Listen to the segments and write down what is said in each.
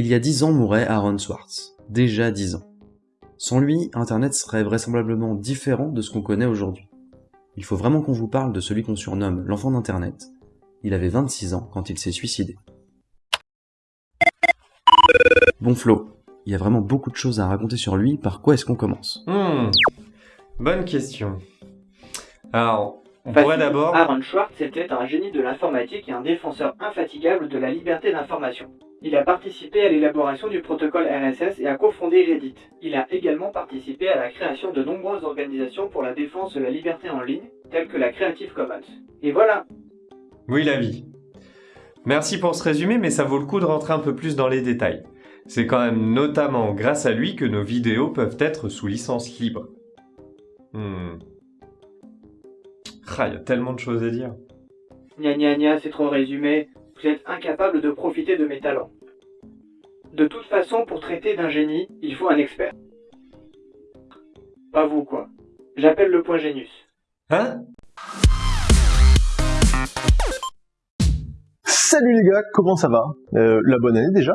Il y a dix ans mourait Aaron Swartz. Déjà dix ans. Sans lui, Internet serait vraisemblablement différent de ce qu'on connaît aujourd'hui. Il faut vraiment qu'on vous parle de celui qu'on surnomme l'enfant d'Internet. Il avait 26 ans quand il s'est suicidé. Bon Flo, il y a vraiment beaucoup de choses à raconter sur lui, par quoi est-ce qu'on commence? Hmm, bonne question. Alors, on Facile. pourrait d'abord... Aaron Schwartz était un génie de l'informatique et un défenseur infatigable de la liberté d'information. Il a participé à l'élaboration du protocole RSS et a cofondé Reddit. Il a également participé à la création de nombreuses organisations pour la défense de la liberté en ligne, telles que la Creative Commons. Et voilà, Oui, la vie. Merci pour ce résumé, mais ça vaut le coup de rentrer un peu plus dans les détails. C'est quand même notamment grâce à lui que nos vidéos peuvent être sous licence libre. Hmm. Ah, il y a tellement de choses à dire. gna gna gna, c'est trop résumé, vous êtes incapable de profiter de mes talents. De toute façon, pour traiter d'un génie, il faut un expert. Pas vous, quoi. J'appelle le point Génius. Hein? Salut les gars, comment ça va? Euh, La bonne année déjà.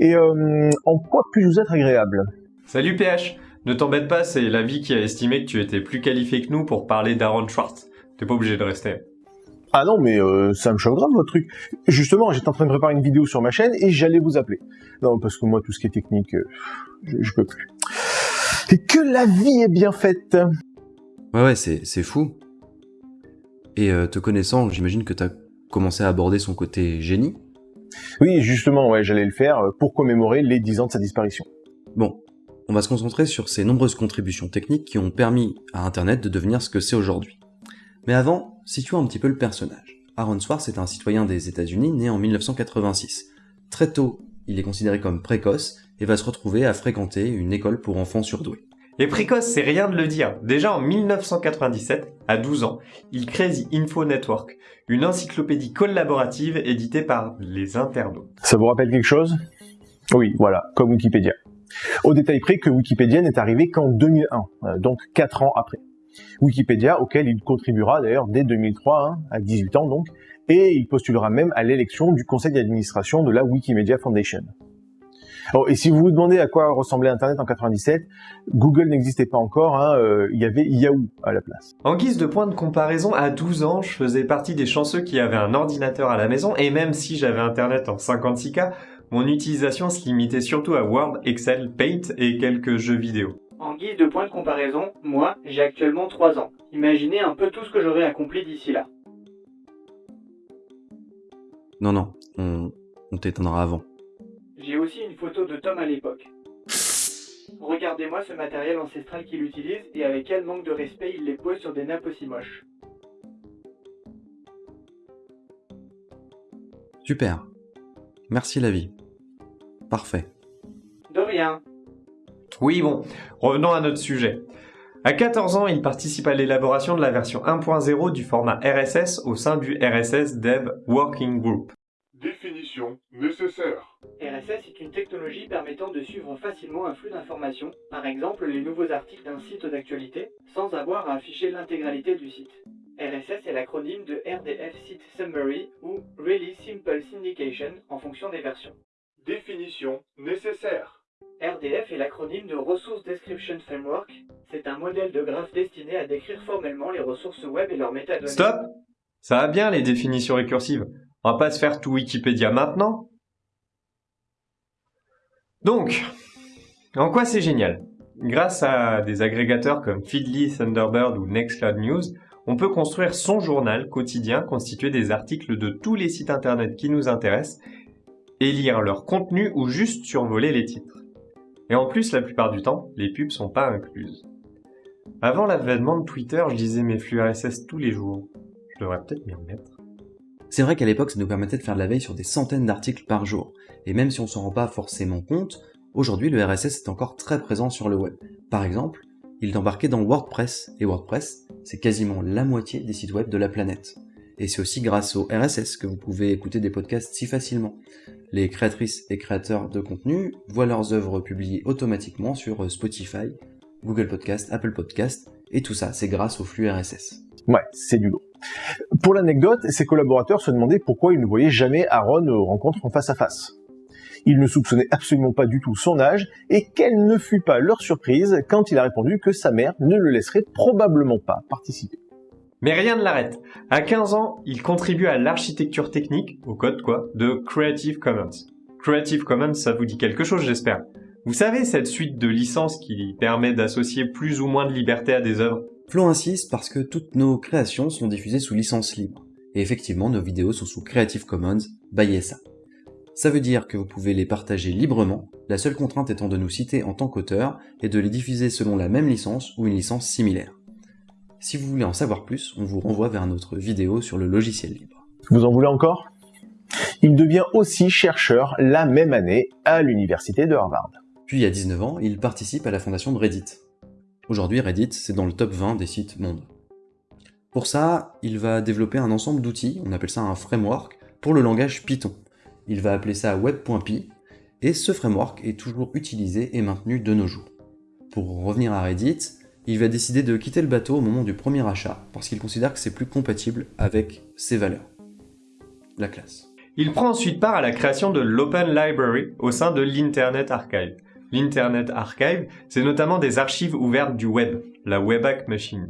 Et euh, en quoi puis-je vous être agréable? Salut PH Ne t'embête pas, c'est la vie qui a estimé que tu étais plus qualifié que nous pour parler d'Aaron Schwartz. T'es pas obligé de rester. Ah non, mais euh, ça me choque grave votre truc. Justement, j'étais en train de préparer une vidéo sur ma chaîne et j'allais vous appeler. Non, parce que moi, tout ce qui est technique, euh, je, je peux plus. Et que la vie est bien faite Ouais ouais, c'est c'est fou. Et euh, te connaissant, j'imagine que t'as commencé à aborder son côté génie. Oui, justement, ouais, j'allais le faire pour commémorer les 10 ans de sa disparition. Bon, on va se concentrer sur ses nombreuses contributions techniques qui ont permis à Internet de devenir ce que c'est aujourd'hui. Mais avant, situons un petit peu le personnage. Aaron Swartz est un citoyen des États-Unis né en 1986. Très tôt, il est considéré comme précoce et va se retrouver à fréquenter une école pour enfants surdoués. Et précoce, c'est rien de le dire. Déjà en 1997, à 12 ans, il crée The Info Network, une encyclopédie collaborative éditée par les internautes. Ça vous rappelle quelque chose? Oui, voilà, comme Wikipédia. Au détail près que Wikipédia n'est arrivé qu'en 2001, euh, donc 4 ans après. Wikipédia, auquel il contribuera d'ailleurs dès 2003, hein, à 18 ans donc, et il postulera même à l'élection du conseil d'administration de la Wikimedia Foundation. Et si vous vous demandez à quoi ressemblait Internet en 97, Google n'existait pas encore, hein, euh, il y avait Yahoo à la place. En guise de point de comparaison, à 12 ans, je faisais partie des chanceux qui avaient un ordinateur à la maison, et même si j'avais internet en 56K, mon utilisation se limitait surtout à Word, Excel, Paint et quelques jeux vidéo. En guise de point de comparaison, moi, j'ai actuellement 3 ans. Imaginez un peu tout ce que j'aurai accompli d'ici là. Non, non, on, on t'éteindra avant. J'ai aussi une photo de Tom à l'époque. Regardez-moi ce matériel ancestral qu'il utilise et avec quel manque de respect il les pose sur des nappes aussi moches. Super. Merci la vie. Parfait. De rien. Oui bon, revenons à notre sujet. À 14 ans, il participe à l'élaboration de la version 1.0 du format RSS au sein du RSS Dev Working Group. Définition nécessaire. RSS est une technologie permettant de suivre facilement un flux d'informations, par exemple les nouveaux articles d'un site d'actualité, sans avoir à afficher l'intégralité du site. RSS est l'acronyme de RDF Site Summary ou Really Simple Syndication en fonction des versions. Définition nécessaire. RDF est l'acronyme de Resource Description Framework. C'est un modèle de graphe destiné à décrire formellement les ressources web et leurs métadonnées. Stop Ça va bien les définitions récursives. On va pas se faire tout Wikipédia maintenant. Donc, en quoi c'est génial? Grâce à des agrégateurs comme Feedly, Thunderbird ou Nextcloud News, on peut construire son journal quotidien constitué des articles de tous les sites internet qui nous intéressent et lire leur contenu ou juste survoler les titres. Et en plus, la plupart du temps, les pubs sont pas incluses. Avant l'avènement de Twitter, je lisais mes flux RSS tous les jours. Je devrais peut-être m'y remettre. C'est vrai qu'à l'époque, ça nous permettait de faire de la veille sur des centaines d'articles par jour. Et même si on s'en rend pas forcément compte, aujourd'hui le RSS est encore très présent sur le web. Par exemple, il est embarqué dans WordPress, et WordPress, c'est quasiment la moitié des sites web de la planète. Et c'est aussi grâce au RSS que vous pouvez écouter des podcasts si facilement. Les créatrices et créateurs de contenu voient leurs œuvres publiées automatiquement sur Spotify, Google Podcast, Apple Podcast, et tout ça, c'est grâce au flux RSS. Ouais, c'est du lourd. Pour l'anecdote, ses collaborateurs se demandaient pourquoi ils ne voyaient jamais Aaron aux rencontres en face à face. Ils ne soupçonnaient absolument pas du tout son âge, et quelle ne fut pas leur surprise quand il a répondu que sa mère ne le laisserait probablement pas participer. Mais rien ne l'arrête. À 15 ans, il contribue à l'architecture technique, au code quoi, de Creative Commons. Creative Commons, ça vous dit quelque chose, j'espère. Vous savez, cette suite de licences qui permet d'associer plus ou moins de liberté à des œuvres Flo insiste parce que toutes nos créations sont diffusées sous licence libre. Et effectivement, nos vidéos sont sous Creative Commons by SA. Ça veut dire que vous pouvez les partager librement, la seule contrainte étant de nous citer en tant qu'auteur et de les diffuser selon la même licence ou une licence similaire. Si vous voulez en savoir plus, on vous renvoie vers notre vidéo sur le logiciel libre. Vous en voulez encore? Il devient aussi chercheur la même année à l'université de Harvard. Puis à 19 ans, il participe à la fondation de Reddit. Aujourd'hui, Reddit, c'est dans le top 20 des sites monde. Pour ça, il va développer un ensemble d'outils, on appelle ça un framework, pour le langage Python. Il va appeler ça web.py, et ce framework est toujours utilisé et maintenu de nos jours. Pour revenir à Reddit, il va décider de quitter le bateau au moment du premier achat, parce qu'il considère que c'est plus compatible avec ses valeurs. La classe. Il prend ensuite part à la création de l'Open Library au sein de l'Internet Archive, L'Internet Archive, c'est notamment des archives ouvertes du web, la Webpack Machine.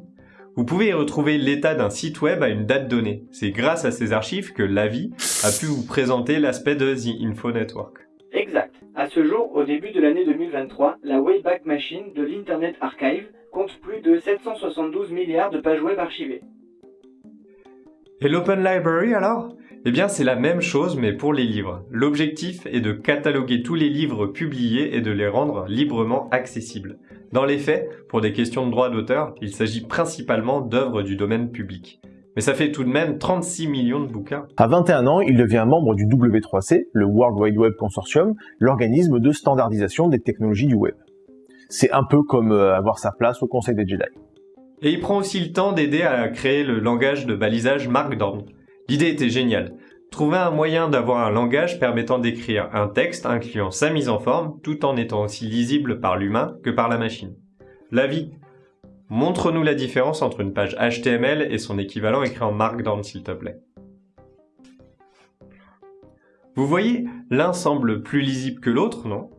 Vous pouvez y retrouver l'état d'un site web à une date donnée. C'est grâce à ces archives que l'AVI a pu vous présenter l'aspect de The Info Network. Exact. À ce jour, au début de l'année 2023, la Wayback Machine de l'Internet Archive compte plus de 772 milliards de pages web archivées. Et l'Open Library alors? Eh bien, c'est la même chose, mais pour les livres. L'objectif est de cataloguer tous les livres publiés et de les rendre librement accessibles. Dans les faits, pour des questions de droit d'auteur, il s'agit principalement d'œuvres du domaine public. Mais ça fait tout de même 36 millions de bouquins. À 21 ans, il devient membre du W3C, le World Wide Web Consortium, l'organisme de standardisation des technologies du web. C'est un peu comme euh, avoir sa place au Conseil des Jedi. Et il prend aussi le temps d'aider à créer le langage de balisage Markdown, L'idée était géniale. Trouver un moyen d'avoir un langage permettant d'écrire un texte incluant sa mise en forme tout en étant aussi lisible par l'humain que par la machine. L'avis. Montre-nous la différence entre une page HTML et son équivalent écrit en Markdown s'il te plaît. Vous voyez, l'un semble plus lisible que l'autre, non?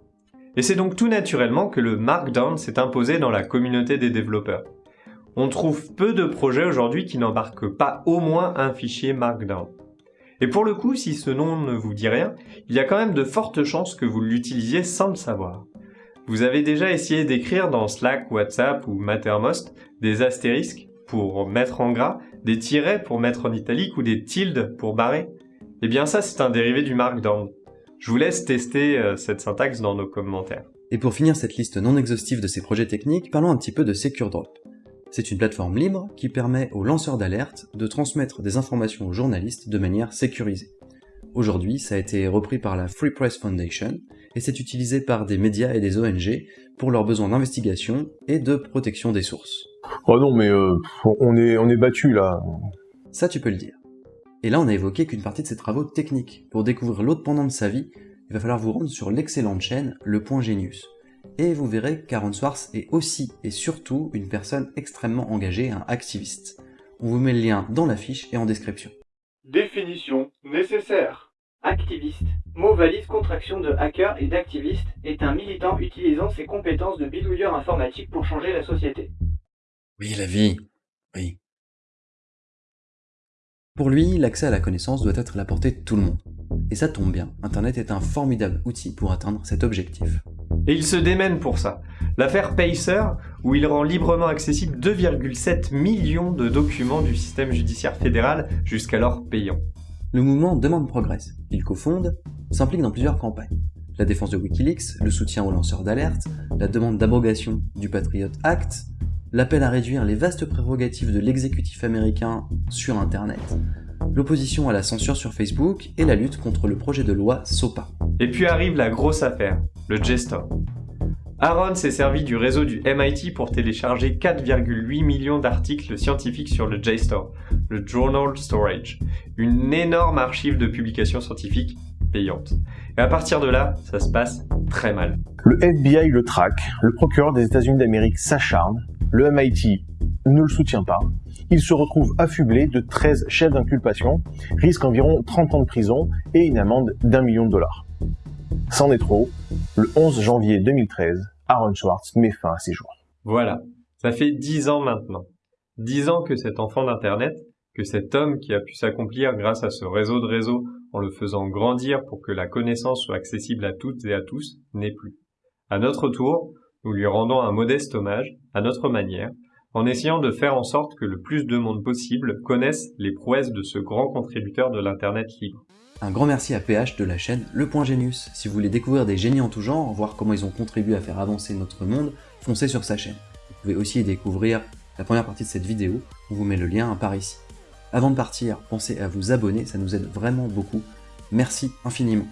Et c'est donc tout naturellement que le Markdown s'est imposé dans la communauté des développeurs on trouve peu de projets aujourd'hui qui n'embarquent pas au moins un fichier Markdown. Et pour le coup, si ce nom ne vous dit rien, il y a quand même de fortes chances que vous l'utilisiez sans le savoir. Vous avez déjà essayé d'écrire dans Slack, WhatsApp ou Mattermost des astérisques pour mettre en gras, des tirets pour mettre en italique ou des tildes pour barrer? Eh bien ça, c'est un dérivé du Markdown. Je vous laisse tester euh, cette syntaxe dans nos commentaires. Et pour finir cette liste non exhaustive de ces projets techniques, parlons un petit peu de SecureDrop. C'est une plateforme libre qui permet aux lanceurs d'alerte de transmettre des informations aux journalistes de manière sécurisée. Aujourd'hui, ça a été repris par la Free Press Foundation et c'est utilisé par des médias et des ONG pour leurs besoins d'investigation et de protection des sources. Oh non, mais euh, on est, on est battu là. Ça, tu peux le dire. Et là, on a évoqué qu'une partie de ses travaux techniques. Pour découvrir l'autre pendant de sa vie, il va falloir vous rendre sur l'excellente chaîne Le Point Genius et vous verrez qu'Aaron Swartz est aussi et surtout une personne extrêmement engagée, un activiste. On vous met le lien dans la fiche et en description. Définition nécessaire. Activiste, mot valise contraction de hacker et d'activiste, est un militant utilisant ses compétences de bidouilleur informatique pour changer la société. Oui, la vie. Oui. Pour lui, l'accès à la connaissance doit être à la portée de tout le monde. Et ça tombe bien, Internet est un formidable outil pour atteindre cet objectif. Et il se démène pour ça. L'affaire Pacer, où il rend librement accessible 2,7 millions de documents du système judiciaire fédéral, jusqu'alors payants. Le mouvement Demande Progress, qu'il cofonde, s'implique dans plusieurs campagnes. La défense de Wikileaks, le soutien aux lanceurs d'alerte, la demande d'abrogation du Patriot Act, l'appel à réduire les vastes prérogatives de l'exécutif américain sur Internet, l'opposition à la censure sur Facebook et la lutte contre le projet de loi SOPA. Et puis arrive la grosse affaire, le JSTOR. Aaron s'est servi du réseau du MIT pour télécharger 4,8 millions d'articles scientifiques sur le JSTOR, le Journal Storage, une énorme archive de publications scientifiques payantes. Et à partir de là, ça se passe très mal. Le FBI le traque, le procureur des États-Unis d'Amérique s'acharne, le MIT ne le soutient pas, il se retrouve affublé de 13 chefs d'inculpation, risque environ 30 ans de prison et une amende d'un million de dollars. C'en est trop. Le 11 janvier 2013, Aaron Schwartz met fin à ses jours. Voilà, ça fait dix ans maintenant. Dix ans que cet enfant d'Internet, que cet homme qui a pu s'accomplir grâce à ce réseau de réseaux en le faisant grandir pour que la connaissance soit accessible à toutes et à tous, n'est plus. À notre tour, nous lui rendons un modeste hommage, à notre manière, en essayant de faire en sorte que le plus de monde possible connaisse les prouesses de ce grand contributeur de l'Internet libre. Un grand merci à PH de la chaîne Le Point Génius. Si vous voulez découvrir des génies en tout genre, voir comment ils ont contribué à faire avancer notre monde, foncez sur sa chaîne. Vous pouvez aussi y découvrir la première partie de cette vidéo, on vous met le lien par ici. Avant de partir, pensez à vous abonner, ça nous aide vraiment beaucoup. Merci infiniment.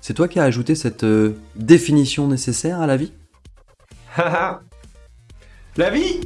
C'est toi qui as ajouté cette euh, définition nécessaire à la vie? La vie?